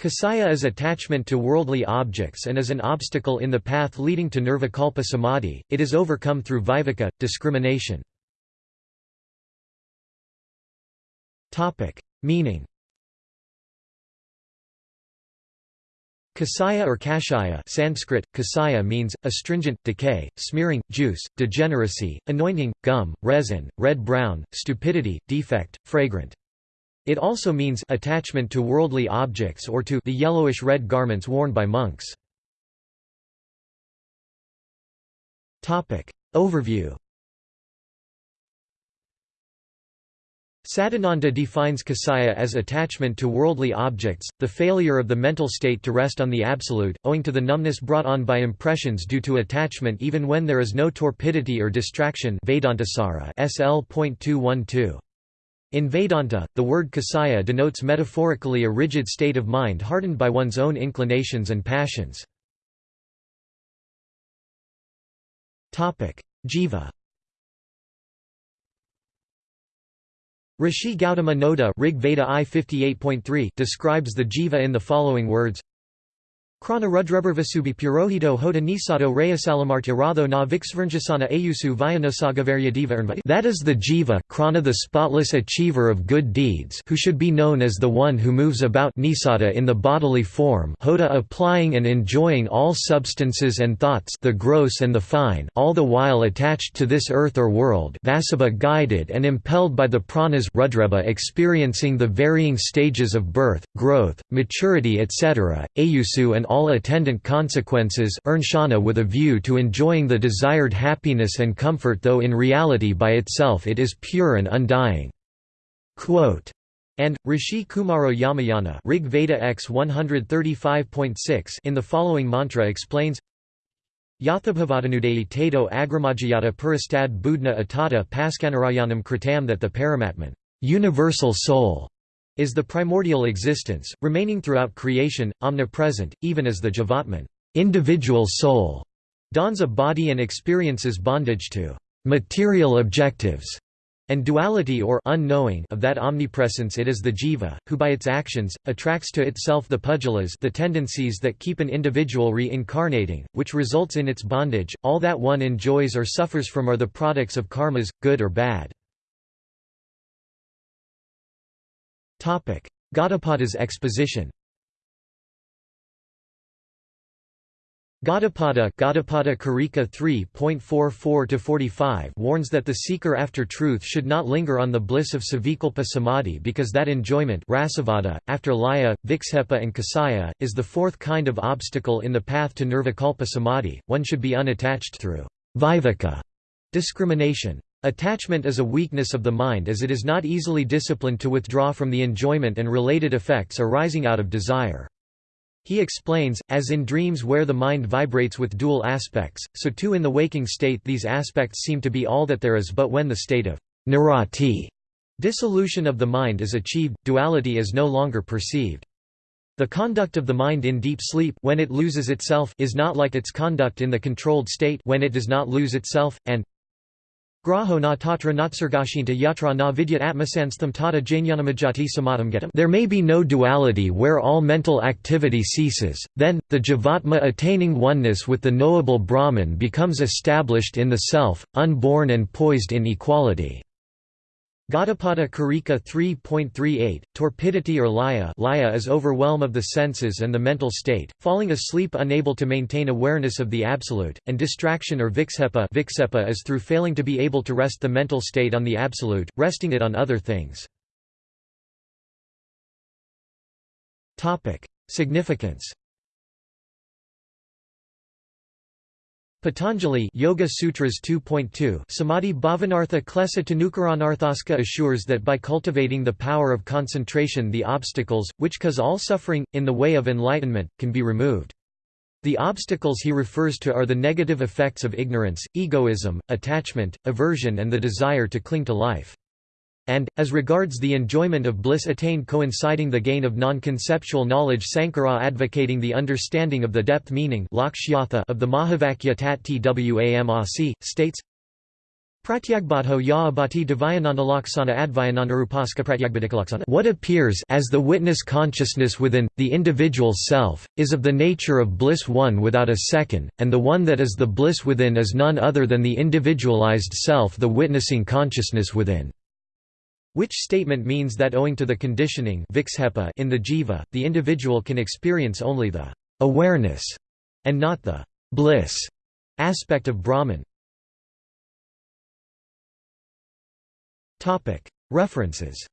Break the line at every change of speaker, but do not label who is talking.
Kasaya is attachment to worldly objects and is an obstacle in the path leading to nirvikalpa samadhi, it is overcome through viveka, discrimination. Meaning Kasaya or kashaya Sanskrit, kasaya means, astringent, decay, smearing, juice, degeneracy, anointing, gum, resin, red-brown, stupidity, defect, fragrant. It also means attachment to worldly objects or to the yellowish-red garments worn by monks. Topic. Overview Sadananda defines kasaya as attachment to worldly objects, the failure of the mental state to rest on the absolute, owing to the numbness brought on by impressions due to attachment even when there is no torpidity or distraction Vedantasara SL.212. In Vedanta, the word kasaya denotes metaphorically a rigid state of mind hardened by one's own inclinations and passions. Jiva Rishi Gautama Noda Rig Veda I 58.3 describes the jiva in the following words Purohito na Ayusu That is the jiva krana the spotless achiever of good deeds who should be known as the one who moves about nisata in the bodily form hoda applying and enjoying all substances and thoughts the gross and the fine all the while attached to this earth or world vasabha guided and impelled by the pranas Rudreba experiencing the varying stages of birth, growth, maturity etc., Ayusu and all attendant consequences with a view to enjoying the desired happiness and comfort though in reality by itself it is pure and undying." Quote, and Rishi Kumaro Yamayana Rig Veda X 135.6 in the following mantra explains Yathabhavadanudeyi tato agramajayata puristad budna atata paskanarayanam kritam that the Paramatman universal soul is the primordial existence, remaining throughout creation, omnipresent, even as the Jivatman individual soul dons a body and experiences bondage to material objectives and duality or unknowing of that omnipresence it is the jiva, who by its actions, attracts to itself the pudgalas the tendencies that keep an individual reincarnating, which results in its bondage, all that one enjoys or suffers from are the products of karmas, good or bad. Gaudapada's exposition Gaudapada Gaudapada Karika 3.44-45 warns that the seeker after truth should not linger on the bliss of savikalpa samadhi because that enjoyment rasasvada, after laya, viksepa and kasaya, is the fourth kind of obstacle in the path to nirvikalpa samadhi, one should be unattached through viveka discrimination. Attachment is a weakness of the mind as it is not easily disciplined to withdraw from the enjoyment and related effects arising out of desire. He explains, as in dreams where the mind vibrates with dual aspects, so too in the waking state these aspects seem to be all that there is but when the state of nirati dissolution of the mind is achieved, duality is no longer perceived. The conduct of the mind in deep sleep when it loses itself is not like its conduct in the controlled state when it does not lose itself, and Graho na tatra natsargashinta yatra na vidyat atmasanstham tata jnanamajati samadham getam There may be no duality where all mental activity ceases, then, the jivatma attaining oneness with the knowable Brahman becomes established in the self, unborn and poised in equality. Gaudapada Karika 3.38, torpidity or laya laya is overwhelm of the senses and the mental state, falling asleep unable to maintain awareness of the absolute, and distraction or viksepa viksepa is through failing to be able to rest the mental state on the absolute, resting it on other things. Significance Patanjali Yoga Sutras 2.2 Samadhi Bhavanartha Klesa Tanukaranarthaska assures that by cultivating the power of concentration the obstacles, which cause all suffering, in the way of enlightenment, can be removed. The obstacles he refers to are the negative effects of ignorance, egoism, attachment, aversion and the desire to cling to life and, as regards the enjoyment of bliss attained coinciding the gain of non-conceptual knowledge Sankara advocating the understanding of the depth meaning of the Mahavakya Tat Twamasi, states, Pratyagbadho ya abati devayanandalaksana advayanandarupaska pratyagbadikalaksana What appears as the witness consciousness within, the individual self, is of the nature of bliss one without a second, and the one that is the bliss within is none other than the individualized self the witnessing consciousness within. Which statement means that owing to the conditioning in the jiva, the individual can experience only the awareness and not the bliss aspect of Brahman. References